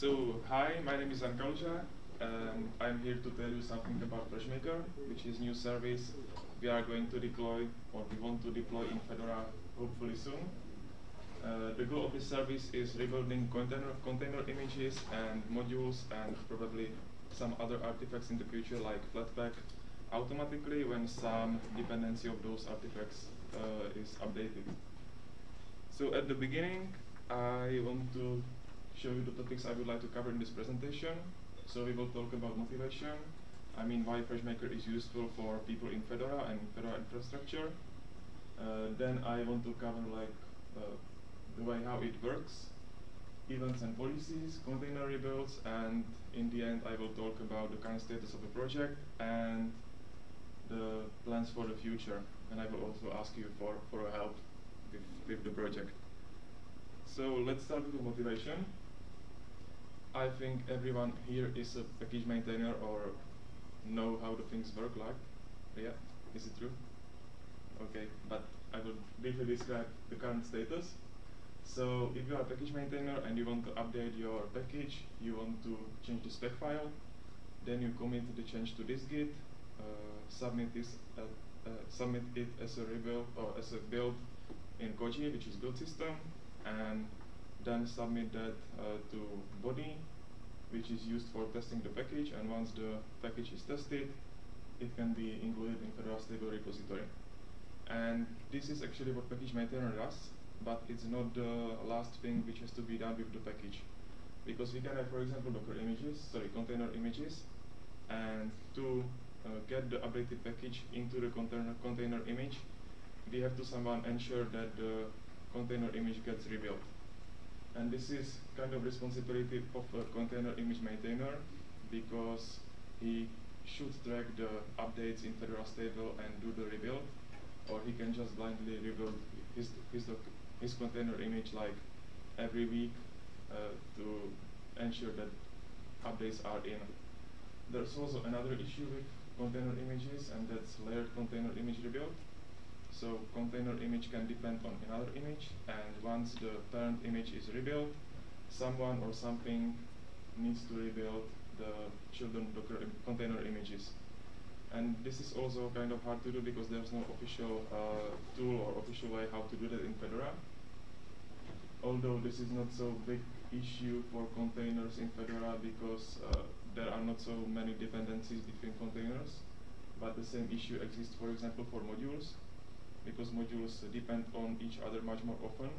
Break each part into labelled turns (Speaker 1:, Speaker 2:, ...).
Speaker 1: So, hi, my name is Jan Kaluža. and I'm here to tell you something about FreshMaker, which is new service we are going to deploy or we want to deploy in Fedora hopefully soon. Uh, the goal of this service is rebuilding container, container images and modules and probably some other artifacts in the future like Flatpak automatically when some dependency of those artifacts uh, is updated. So at the beginning, I want to show you the topics I would like to cover in this presentation. So we will talk about motivation, I mean why FreshMaker is useful for people in Fedora and Fedora infrastructure. Uh, then I want to cover like uh, the way how it works, events and policies, container rebuilds, and in the end I will talk about the current status of the project and the plans for the future. And I will also ask you for, for help with, with the project. So let's start with motivation. I think everyone here is a package maintainer or know how the things work like. Yeah, is it true? Okay, but I will briefly describe the current status. So if you are a package maintainer and you want to update your package, you want to change the spec file, then you commit the change to this Git, uh, submit this, uh, uh, submit it as a rebuild or as a build in Koji, which is build system, and then submit that uh, to Bodhi, which is used for testing the package. And once the package is tested, it can be included in Fedora stable repository. And this is actually what package maintainer does but it's not the last thing which has to be done with the package. Because we can have, for example, Docker images, sorry, container images, and to uh, get the updated package into the container, container image, we have to somehow ensure that the container image gets rebuilt. And this is kind of responsibility of a container image maintainer because he should track the updates in Fedora stable and do the rebuild, or he can just blindly rebuild his, his, his container image like every week uh, to ensure that updates are in. There's also another issue with container images, and that's layered container image rebuild. So container image can depend on another image, and once the parent image is rebuilt, someone or something needs to rebuild the children Docker container images. And this is also kind of hard to do because there's no official uh, tool or official way how to do that in Fedora although this is not so big issue for containers in Fedora because uh, there are not so many dependencies between containers, but the same issue exists, for example, for modules, because modules depend on each other much more often,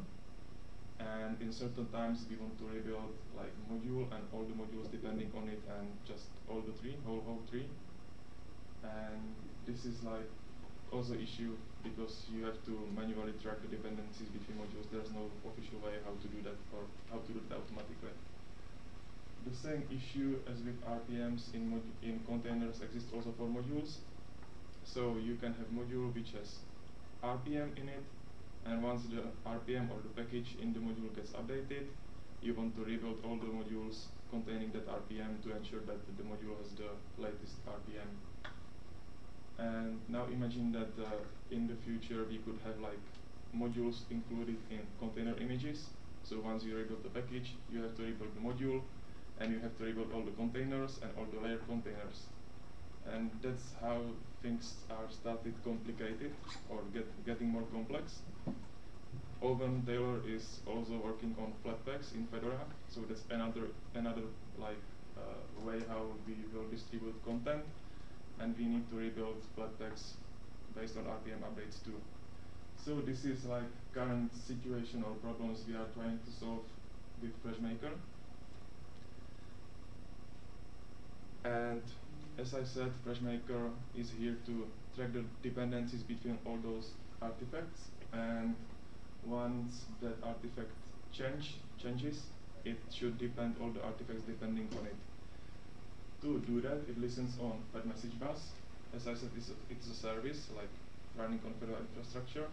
Speaker 1: and in certain times we want to rebuild like module and all the modules depending on it and just all the tree, whole whole tree, and this is like also issue because you have to manually track the dependencies between modules. There's no official way how to do that or how to do it automatically. The same issue as with RPMs in, in containers exists also for modules. So you can have module which has RPM in it, and once the RPM or the package in the module gets updated, you want to rebuild all the modules containing that RPM to ensure that the module has the latest RPM and now imagine that uh, in the future we could have like modules included in container images. So once you rebuild the package, you have to rebuild the module, and you have to rebuild all the containers and all the layer containers. And that's how things are started complicated or get getting more complex. Owen Taylor is also working on Flatpaks in Fedora, so that's another another like uh, way how we will distribute content and we need to rebuild Flatpaks based on RPM updates too. So this is like current situation or problems we are trying to solve with FreshMaker. And as I said, FreshMaker is here to track the dependencies between all those artifacts. And once that artifact change changes, it should depend all the artifacts depending on it to do that, it listens on Fed message bus. As I said, it's a, it's a service like running on Fedora infrastructure.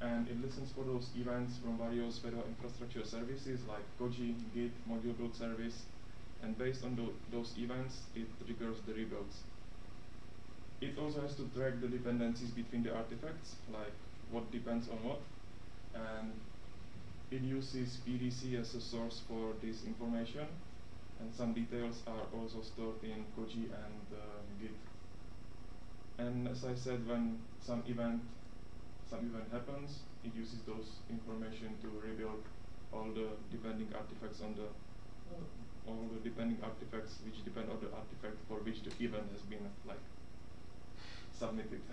Speaker 1: And it listens for those events from various Fedora infrastructure services like Koji, Git, module build service. And based on those events, it triggers the rebuilds. It also has to track the dependencies between the artifacts, like what depends on what. And it uses PDC as a source for this information and some details are also stored in Koji and uh, Git. And as I said, when some event some event happens, it uses those information to rebuild all the depending artifacts on the all the depending artifacts which depend on the artifact for which the event has been like submitted.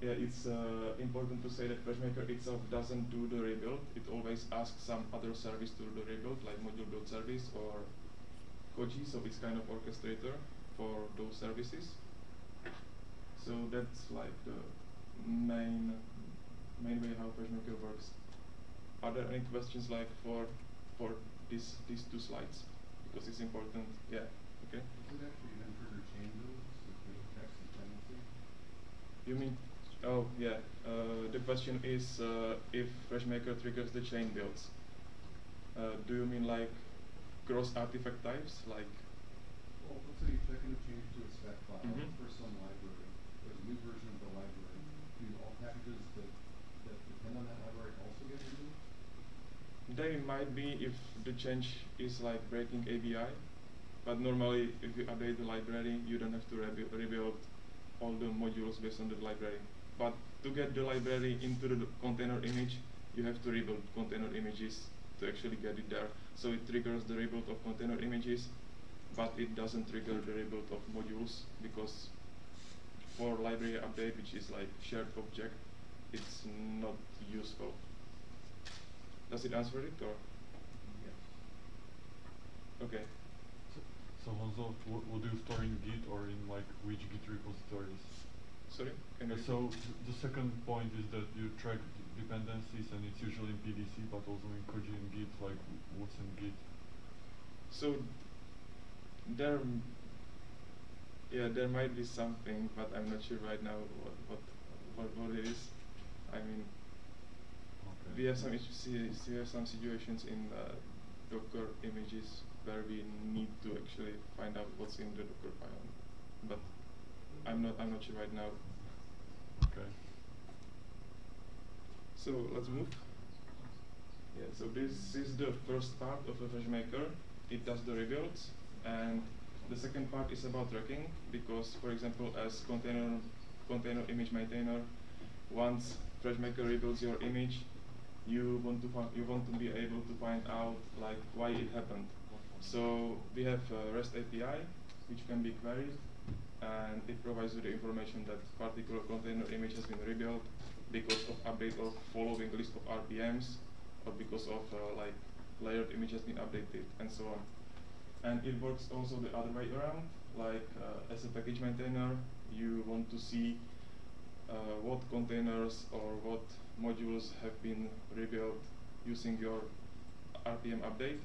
Speaker 1: yeah, it's uh, important to say that FreshMaker itself doesn't do the rebuild. It always asks some other service to do the rebuild, like module build service or Koji, so it's kind of orchestrator for those services. So that's like the main main way how FreshMaker works. Are there any questions like for for this these two slides? Because it's important. Yeah. Okay.
Speaker 2: Is it actually enter the changes with text dependency?
Speaker 1: You mean? Oh yeah. Uh, the question is uh, if FreshMaker triggers the chain builds. Uh, do you mean like cross artifact types, like?
Speaker 2: Well, let's say you're checking a change to a spec file
Speaker 1: Mhm.
Speaker 2: for some library. There's a new version of the library. Do all packages that, that depend on that library also get removed?
Speaker 1: They might be if the change is like breaking ABI, but normally if you update the library, you don't have to rebu rebuild all the modules based on the library. But to get the library into the container image, you have to rebuild container images to actually get it there. So it triggers the rebuild of container images, but it doesn't trigger the rebuild of modules because for library update, which is like shared object, it's not useful. Does it answer it or? Okay.
Speaker 3: So, so Honzo, what, do you store in Git or in like which Git repositories?
Speaker 1: Sorry,
Speaker 3: Uh, so the second point is that you track dependencies and it's usually in PDC, but also in Koji and Git, like what's in Git.
Speaker 1: So there, yeah, there might be something, but I'm not sure right now what what what, what it is. I mean,
Speaker 3: Okay.
Speaker 1: we have some issues, we have some situations in uh, Docker images where we need to actually find out what's in the Docker file, but I'm not I'm not sure right now.
Speaker 3: Okay.
Speaker 1: So let's move. Yeah, so this is the first part of a FreshMaker. It does the rebuild and the second part is about tracking because, for example, as container container image maintainer, once FreshMaker rebuilds your image, you want to you want to be able to find out like why it happened. So we have a REST API which can be queried, and it provides you the information that particular container image has been rebuilt because of update or following list of RPMs, or because of uh, like layered image has been updated, and so on. And it works also the other way around. Like uh, as a package maintainer, you want to see uh, what containers or what modules have been rebuilt using your RPM update.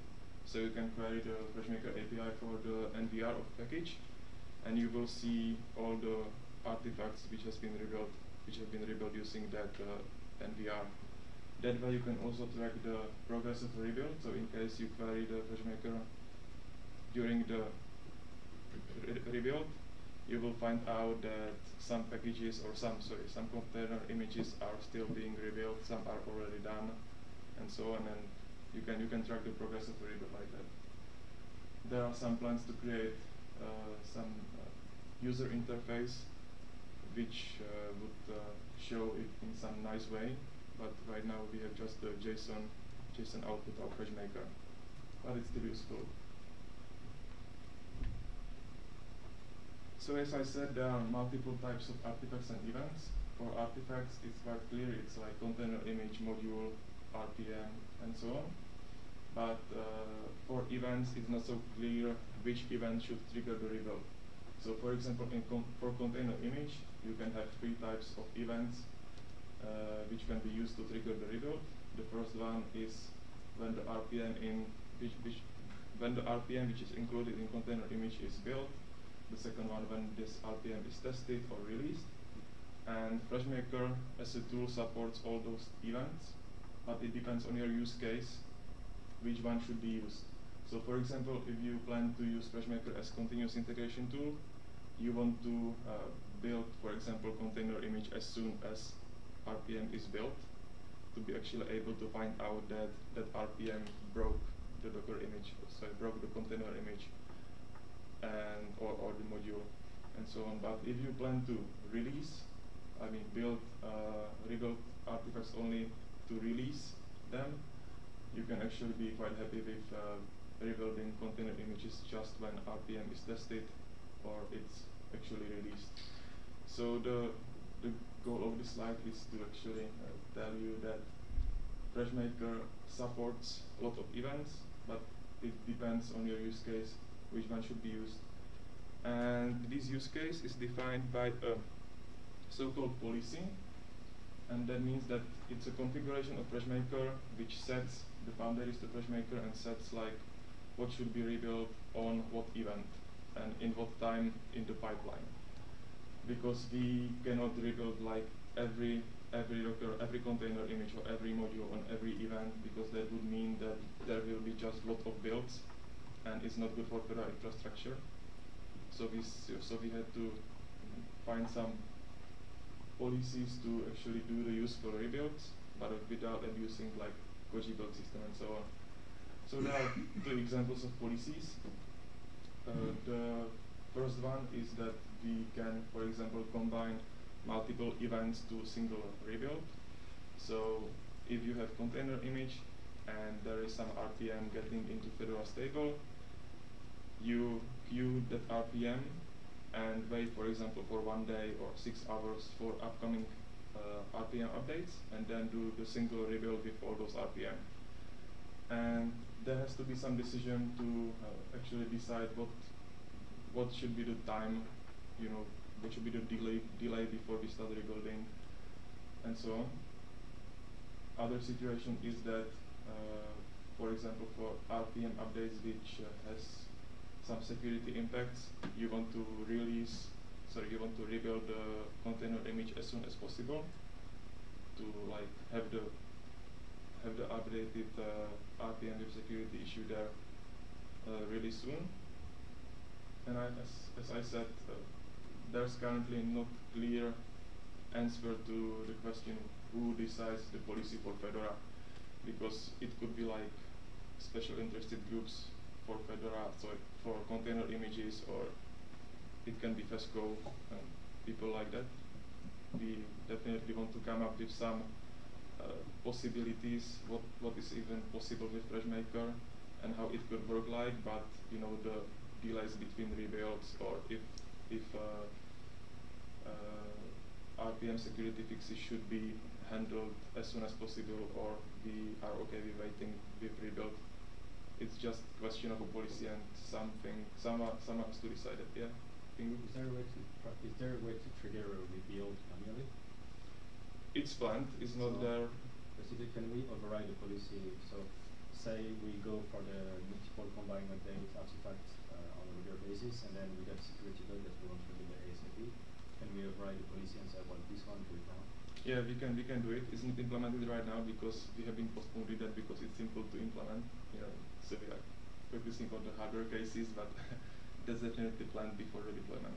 Speaker 1: So you can query the FreshMaker API for the NVR of package, and you will see all the artifacts which has been rebuilt, which have been rebuilt using that uh, NVR. That way you can also track the progress of the rebuild. So in case you query the FreshMaker during the re- rebuild, you will find out that some packages or some sorry some container images are still being rebuilt, some are already done, and so on. And you can you can track the progress of the rebuild like that. There are some plans to create uh, some uh, user interface which uh, would show it in some nice way, but right now we have just the JSON JSON output of FreshMaker, but it's still useful. So as I said, there are multiple types of artifacts and events. For artifacts, it's quite clear. It's like container image, module, RPM, and so on. But uh, for events, it's not so clear which event should trigger the rebuild. So for example, in con for container image, you can have three types of events uh, which can be used to trigger the rebuild. The first one is when the RPM in which, which when the RPM which is included in container image is built. The second one when this RPM is tested or released. And FreshMaker as a tool supports all those events, but it depends on your use case which one should be used. So for example, if you plan to use FreshMaker as continuous integration tool, you want to uh, build, for example, container image as soon as RPM is built to be actually able to find out that that RPM broke the Docker image, so I broke the container image and or, or the module and so on. But if you plan to release, I mean build, uh, rebuild artifacts only to release them, you can actually be quite happy with uh, rebuilding container images just when RPM is tested or it's actually released. So the the goal of this slide is to actually uh, tell you that FreshMaker supports a lot of events, but it depends on your use case which one should be used. And this use case is defined by a so-called policy, and that means that it's a configuration of FreshMaker which sets the boundaries to FreshMaker and sets like what should be rebuilt on what event and in what time in the pipeline. Because we cannot rebuild like every every Docker, every container image or every module on every event because that would mean that there will be just lot of builds and it's not good for the infrastructure. So we so we had to find some policies to actually do the useful rebuilds, but without abusing like Koji build system and so on. So there are two examples of policies. Uh, the first one is that we can, for example, combine multiple events to a single rebuild. So if you have container image and there is some RPM getting into Fedora stable, you queue that RPM and wait, for example, for one day or six hours for upcoming uh, RPM updates, and then do the single rebuild all those RPM. And there has to be some decision to uh, actually decide what what should be the time, you know, what should be the delay delay before we start rebuilding, and so on. Other situation is that, uh, for example, for RPM updates which uh, has some security impacts, you want to release, sorry, you want to rebuild the container image as soon as possible to like have the have the updated uh, RPM with security issue there uh, really soon. And I, as, as I said, uh, there's currently not clear answer to the question who decides the policy for Fedora, because it could be like special interested groups for Fedora, so for container images, or it can be FESCo and people like that. We definitely want to come up with some uh, possibilities, what, what is even possible with FreshMaker, and how it could work like, but you know the delays between rebuilds, or if if uh, uh, RPM security fixes should be handled as soon as possible, or we are okay with waiting with rebuild it's just question of a policy and something someone someone has to decide it. Yeah.
Speaker 4: Is there a way to is there a way to trigger a rebuild manually?
Speaker 1: It's planned. It's
Speaker 4: so
Speaker 1: not there.
Speaker 4: Basically, can we override the policy? So, say we go for the multiple combine update artifacts uh, on a regular basis, and then we get security bug that we want to do the ASAP. Can we override the policy and say, well, this one do it now?
Speaker 1: Yeah, we can we can do it. It's not implemented right now because we have been postponed with that because it's simple to implement. You know, so we are focusing on the hardware cases, but that's definitely planned before the deployment.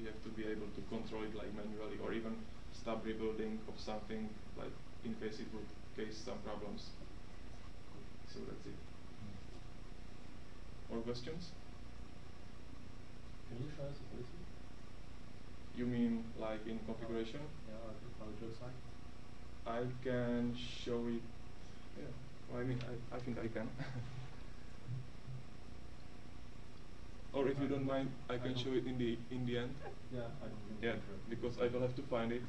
Speaker 1: We have to be able to control it like manually or even stop rebuilding of something like in case it would case some problems. So that's it. More questions?
Speaker 4: Can you show us the policy?
Speaker 1: You mean like in configuration?
Speaker 4: Yeah, how it looks like.
Speaker 1: I can show it. Yeah, well, I mean, I, I think I can. or if you don't mind, I can show it in the in the end.
Speaker 4: Yeah, because I don't
Speaker 1: Yeah, because I will have to find it.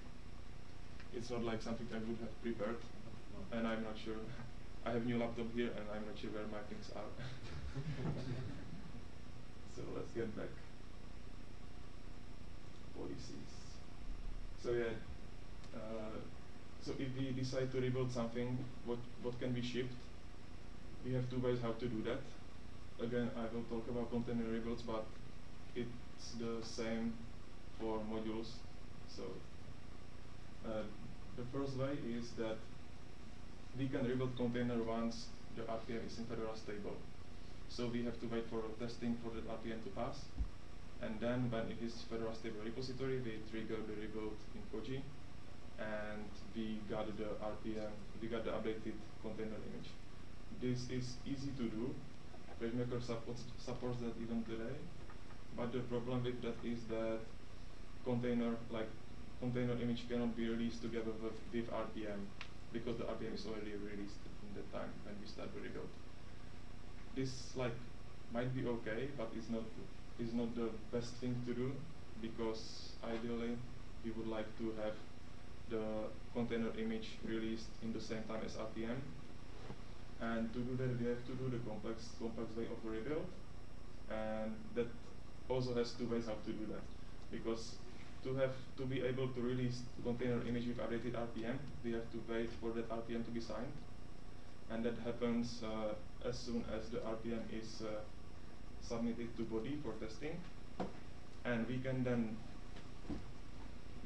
Speaker 1: It's not like something I would have prepared, and I'm not sure. I have new laptop here, and I'm not sure where my things are. so let's get back. Policies. So yeah. Uh, so if we decide to rebuild something, what what can be shipped? We have two ways how to do that. Again, I will talk about container rebuilds, but it's the same for modules. So uh, the first way is that we can rebuild container once the RPM is in Fedora stable. So we have to wait for testing for the RPM to pass. And then when it is Fedora stable repository, we trigger the rebuild in Koji. And we got the RPM, we got the updated container image. this is easy to do. FreshMaker supports, supports that even today. But the problem with that is that container like container image cannot be released together with, with RPM because the RPM is already released in the time when we start the rebuild. This like might be okay, but it's not is not the best thing to do because ideally we would like to have the container image released in the same time as RPM. And to do that, we have to do the complex complex way of rebuild, and that also has two ways how to do that. Because to have to be able to release the container image with updated RPM, we have to wait for that RPM to be signed, and that happens uh, as soon as the RPM is uh, submitted to Bodhi for testing, and we can then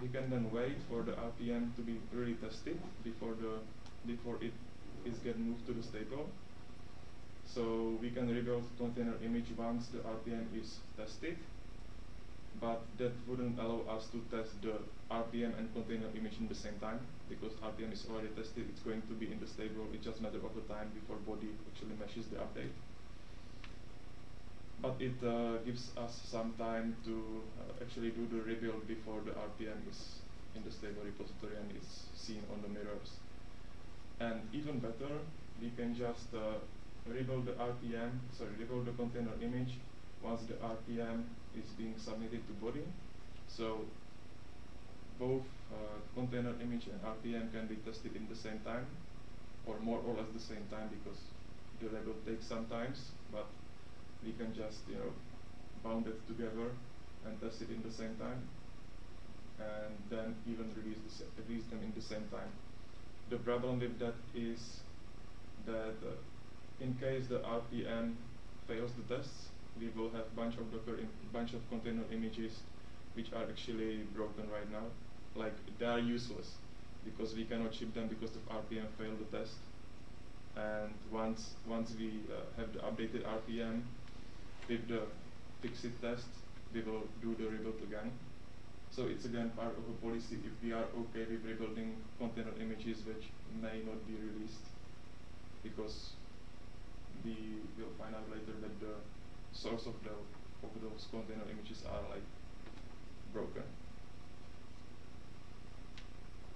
Speaker 1: we can then wait for the RPM to be really tested before the before it is get moved to the stable. So we can rebuild container image once the RPM is tested, but that wouldn't allow us to test the RPM and container image in the same time because RPM is already tested, it's going to be in the stable, it's just a matter of the time before Bodhi actually meshes the update. But it uh, gives us some time to uh, actually do the rebuild before the RPM is in the stable repository and is seen on the mirrors. And even better, we can just uh, rebuild the RPM, sorry, rebuild the container image once the RPM is being submitted to Bodhi. So both uh, container image and RPM can be tested in the same time, or more or less the same time because the rebuild takes some times, but we can just you know bound it together and test it in the same time, and then even release the release them in the same time. The problem with that is that uh, in case the RPM fails the tests, we will have bunch of Docker, bunch of container images which are actually broken right now. Like they are useless because we cannot ship them because the RPM failed the test. And once once we uh, have the updated RPM with the fixed test, we will do the rebuild again. So it's again part of a policy if we are okay with rebuilding container images which may not be released because we will find out later that the source of the of those container images are like broken.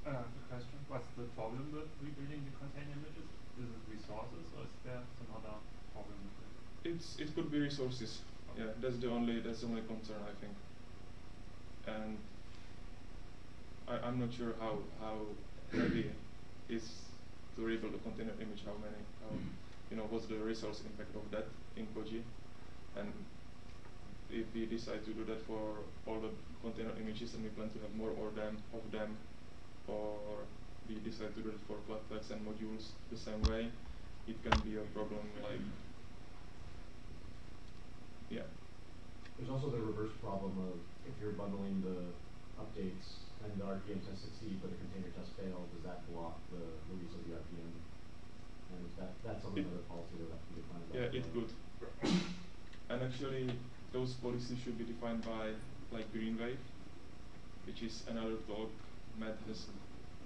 Speaker 5: Uh, question, what's the problem with rebuilding the container images? Is it resources or is there some other problem with it?
Speaker 1: It's it could be resources.
Speaker 5: Okay.
Speaker 1: Yeah, that's the only that's the only concern I think. And I, I'm not sure how how heavy is to rebuild a container image, how many how you know what's the resource impact of that in Koji. And if we decide to do that for all the container images and we plan to have more or them of them or we decide to do it for Flatpaks and modules the same way, it can be a problem like yeah.
Speaker 6: There's also the reverse problem of if you're bundling the updates and the RPM test succeed but the container test fail, does that block the release of the RPM? And is that, that's something that the policy will have to be defined.
Speaker 1: Yeah, it could. And actually, those policies should be defined by like Greenwave, which is another talk Matt has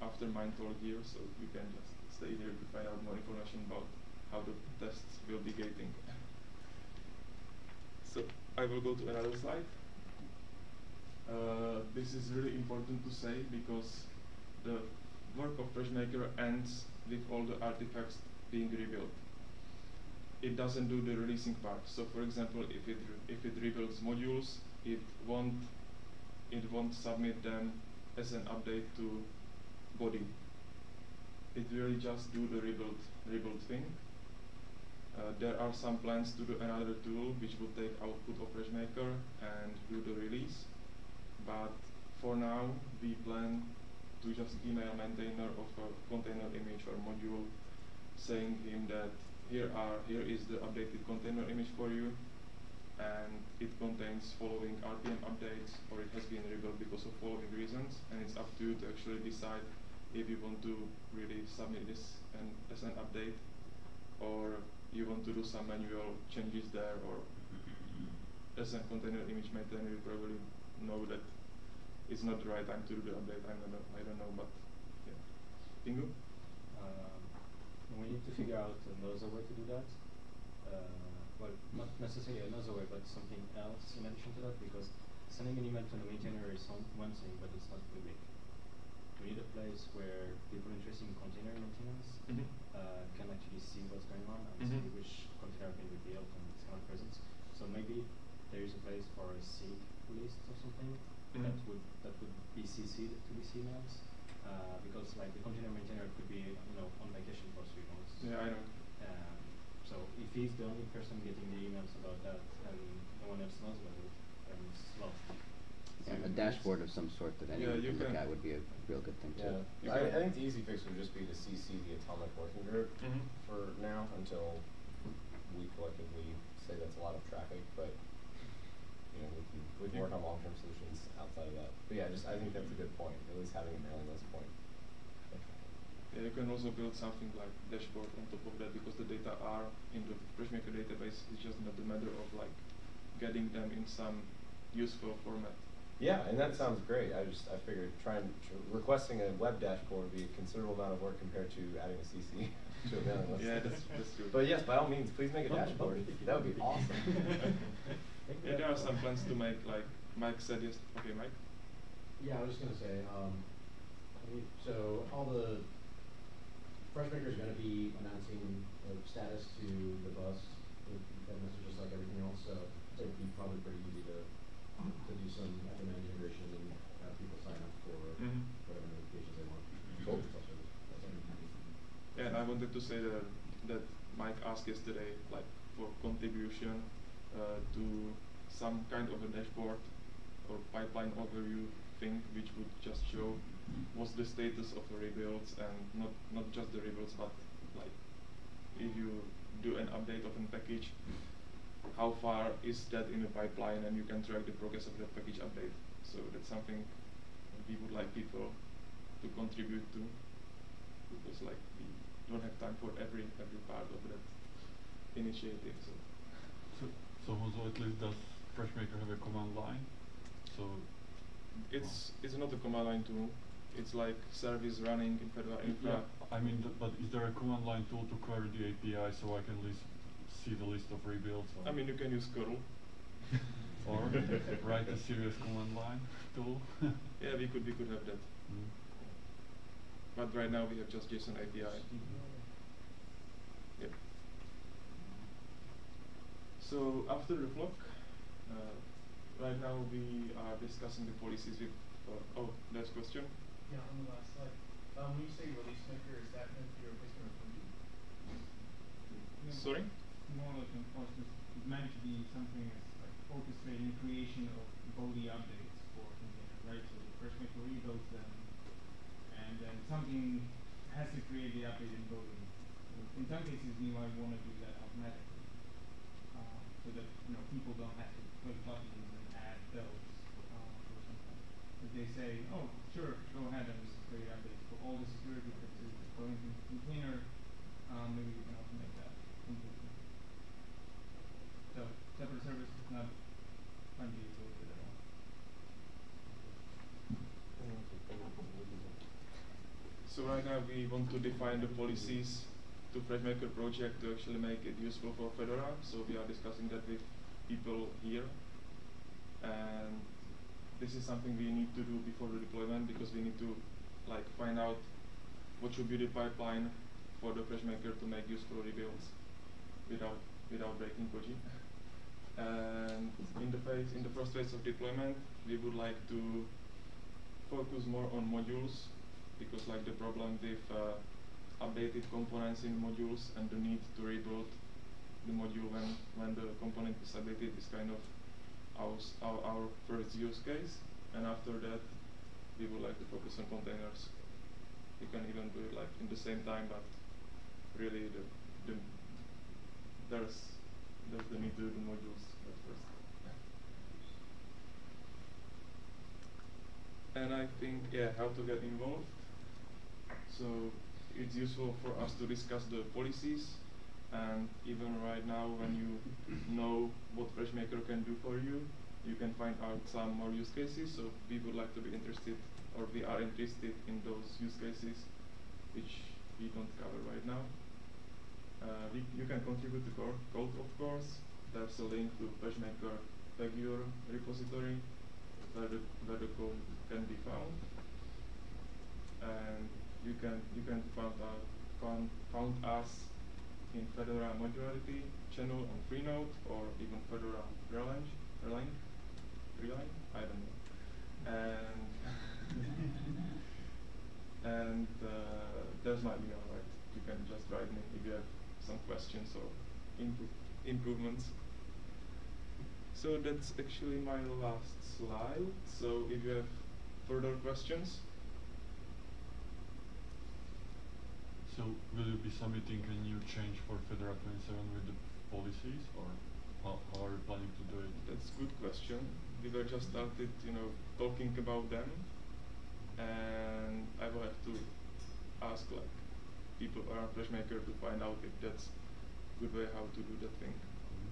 Speaker 1: after mine talk here, so you can just stay here to find out more information about how the tests will be gating. so I will go to another slide. Uh, this is really important to say because the work of FreshMaker ends with all the artifacts being rebuilt it doesn't do the releasing part. So for example, if it if it rebuilds modules, it won't it won't submit them as an update to Bodhi. It really just do the rebuild rebuild thing. Uh, there are some plans to do another tool which will take output of FreshMaker and do the release. But for now, we plan to just email maintainer of a container image or module saying him that here are here is the updated container image for you. And it contains following RPM updates or it has been rebuilt because of following reasons. And it's up to you to actually decide if you want to really submit this and as an update or you want to do some manual changes there or as a container image maintainer you probably know that it's not the right time to do the update. I don't know, I don't know but yeah. Pingu?
Speaker 4: Um, we need to figure out another way to do that. Uh, well, not necessarily another way, but something else in addition to that, because sending an email to the maintainer is some, one thing, but it's not public. We need a place where people interested in container maintenance
Speaker 1: Mhm.
Speaker 4: uh, can actually see what's going on and see
Speaker 1: Mhm.
Speaker 4: which container have been rebuilt and its kind of presence. So maybe there is a place for a sync list or something that
Speaker 1: Mhm.
Speaker 4: would that would be CC'd to these emails. Uh, because like the container maintainer could be you know on vacation for three months.
Speaker 1: Yeah, I know.
Speaker 4: Um, so if he's the only person getting the emails about that and no one else knows about it, then it's lost.
Speaker 7: Yeah, a dashboard of some sort that anyone
Speaker 1: you
Speaker 7: can look at would be a real good thing
Speaker 8: Yeah,
Speaker 7: too.
Speaker 1: You
Speaker 8: I,
Speaker 1: can-
Speaker 8: I think the easy fix would just be to CC the atomic working group
Speaker 1: Mhm.
Speaker 8: for now until we collectively say that's a lot of traffic, but you know, we can, we can work on long-term solutions outside of that. But yeah, just, I think that's a good point, at least having a mailing list point.
Speaker 1: Yeah, you can also build something like dashboard on top of that because the data are in the FreshMaker database. It's just not a matter of like getting them in some useful format.
Speaker 8: Yeah, and that sounds great. I just, I figured trying, tr- requesting a web dashboard would be a considerable amount of work compared to adding a CC to a mailing list.
Speaker 1: Yeah, that's- that's true.
Speaker 8: But yes, by all means, please make a dashboard. That would be awesome.
Speaker 1: Yeah, there are some plans to make like Mike said yes. Okay, Mike.
Speaker 6: Yeah, I was just gonna say, um, so all the, FreshMaker is gonna be announcing the status to the bus, with that message just like everything else, so it'd be probably pretty easy to, to do some FMN integration and have people sign up for
Speaker 1: Mhm.
Speaker 6: whatever notifications they want.
Speaker 8: Cool.
Speaker 6: Self-service. That's everything.
Speaker 1: Yeah, and I wanted to say that that Mike asked yesterday, like for contribution uh, to some kind of a dashboard or pipeline overview thing, which would just show what's the status of the rebuilds and not not just the rebuilds, but like if you do an update of a package, how far is that in the pipeline, and you can track the progress of that package update. So that's something we would like people to contribute to because like we don't have time for every every part of that initiative. So
Speaker 3: So, so also at least does FreshMaker have a command line? So
Speaker 1: it's it's not a command line tool. It's like service running in Fedora Infra.
Speaker 3: Yeah, I mean, but is there a command line tool to query the API so I can list, see the list of rebuilds? Or
Speaker 1: I mean, you can use curl.
Speaker 3: or write a serious command line tool?
Speaker 1: Yeah, we could we could have that.
Speaker 3: Mm.
Speaker 1: But right now we have just JSON API. Yep. So after the flock, uh, right now we are discussing the policies with. Uh, oh, there's question.
Speaker 9: Yeah, on the last slide. Um, when you say release maker, is that meant to be a replacement of Fuji?
Speaker 1: Sorry.
Speaker 9: More like an process is meant to be something that's like orchestrating the creation of Bodhi updates for containers, right? So the FreshMaker rebuilds them, and then something has to create the update in Bodhi. In some cases, you might want to do that automatically, uh, so that you know people don't have to click buttons and add those uh, or something. If they say, oh, sure, go ahead and create updates for all the security fixes that go into the container, um, maybe we can automate that completely. So separate service is not included at all.
Speaker 1: So right now we want to define the policies to FreshMaker project to actually make it useful for Fedora. So we are discussing that with people here. And this is something we need to do before the deployment because we need to like find out what should be the pipeline for the FreshMaker to make useful rebuilds without without breaking Koji. And in the phase in the first phase of deployment, we would like to focus more on modules because like the problem with uh, updated components in modules and the need to rebuild the module when when the component is updated is kind of our our, our first use case and after that we would like to focus on containers. We can even do it like in the same time but really the, the there's there's the need to do the modules at first. And I think yeah how to get involved. So it's useful for us to discuss the policies and even right now when you know what FreshMaker can do for you you can find out some more use cases so we would like to be interested or we are interested in those use cases which we don't cover right now Uh, we, you can contribute to code, of course. There's a link to PageMaker Pagure repository where the, where the code can be found. And you can you can find out found, found us in Fedora Modularity channel on Freenode or even Fedora Erlang, Erlang, Erlang, I don't know. And and uh, there's my email, right? You can just write me if you have some questions or input improvements. So that's actually my last slide. So if you have further questions,
Speaker 3: So will you be submitting a new change for Fedora 27 with the policies, or how, how are you planning to do it?
Speaker 1: That's a good question. We were just started, you know, talking about them, and I will have to ask like people uh, around FreshMaker to find out if that's good way how to do that thing. Mm-hmm.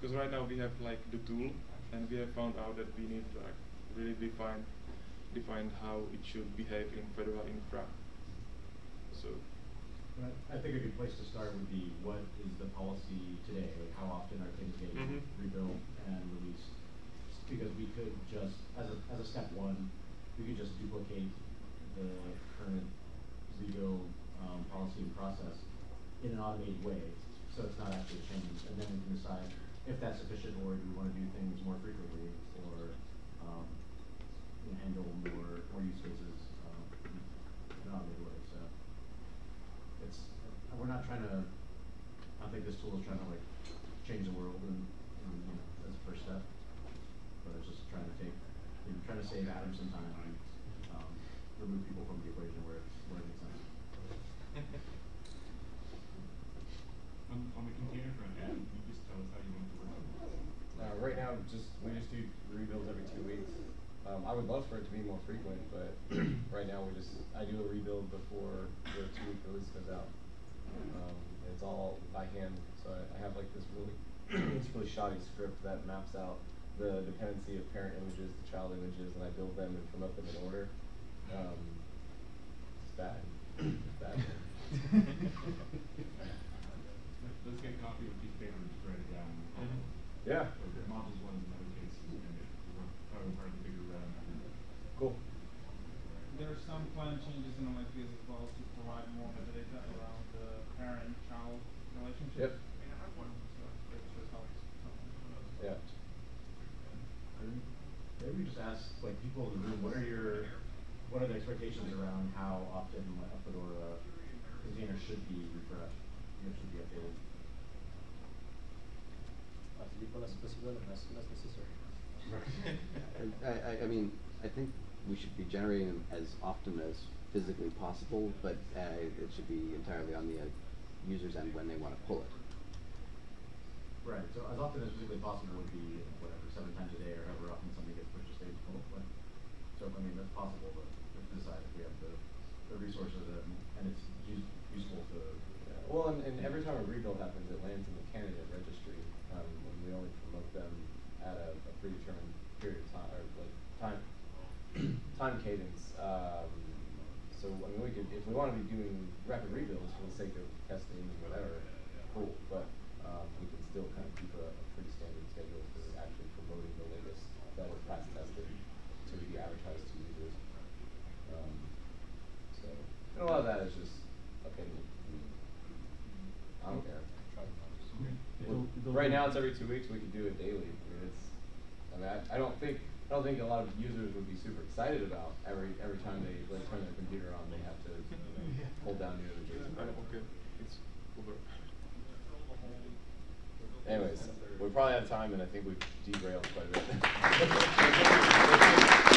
Speaker 1: Because right now we have like the tool, and we have found out that we need to like really define define how it should behave in Fedora infra. So
Speaker 6: But I think a good place to start would be what is the policy today? Like how often are things getting
Speaker 1: Mhm.
Speaker 6: rebuilt and released? Because we could just, as a, as a step one, we could just duplicate the current rebuild, um, policy and process in an automated way, so it's not actually a change, and then we can decide if that's sufficient, or do we wanna do things more frequently, or, um, handle more, more use cases, um, in an automated way, so it's, uh, we're not trying to, I don't think this tool is trying to like change the world and, and, you know, that's the first step. But it's just trying to take, you know, trying to save Adam some time and, um, remove people from the equation where it's, where it makes sense.
Speaker 5: On, on the container front, Adam, can you just tell us how you want to work on this?
Speaker 8: Uh, right now, just we just do rebuilds every two weeks. Um, I would love for it to be more frequent, but right now we just I do a rebuild before the two week release goes out. Um, it's all by hand, so I, I have like this really it's really shoddy script that maps out the dependency of parent images to child images, and I build them and promote them in order. Um, it's bad. It's bad.
Speaker 5: Let- Let's get a copy of a piece of paper and just write it down.
Speaker 1: Mhm.
Speaker 8: Yeah.
Speaker 5: So the modules one in other cases, and probably part of the bigger, uh,
Speaker 8: Cool.
Speaker 9: There are some plan changes in OSBS as well to provide more metadata around the parent-child relationship.
Speaker 8: Yep.
Speaker 9: So that should help.
Speaker 8: Yeah.
Speaker 6: And Maybe we just ask, like, people in the room, what are your, what are the expectations around how often like, a Fedora container should be refreshed, you know, should be updated?
Speaker 4: As little as possible and as soon as necessary.
Speaker 7: I, I, I mean, I think we should be generating them as often as physically possible, but uh, it should be entirely on the uh, user's end when they want to pull it.
Speaker 6: Right, so as often as physically possible would be whatever, seven times a day or however often something gets pushed to stage full, like, so, I mean, that's possible, but we have to decide if we have the, the resources and, and it's use, useful to.
Speaker 8: Yeah, Well, and, and every time a rebuild happens, it lands in the candidate registry, um, and we only promote them at a, a predetermined period of time, or like time, time cadence. Um, so, I mean, we could, if we wanna be doing rapid rebuilds for the sake of testing and whatever, cool, but, um, we can still kind of keep a, a pretty standard schedule for actually promoting the latest that was past tested to be advertised to users. Um, so, and a lot of that is just opinion. I don't care.
Speaker 3: It'll- it'll
Speaker 8: Right now, it's every two weeks. We could do it daily. I mean, it's. I mean, I, I don't think I don't think a lot of users would be super excited about every every time they like turn their computer on, they have to you know, hold down new images.
Speaker 1: I'm okay. It's over.
Speaker 8: Anyways, we're probably have time, and I think we've derailed quite a bit.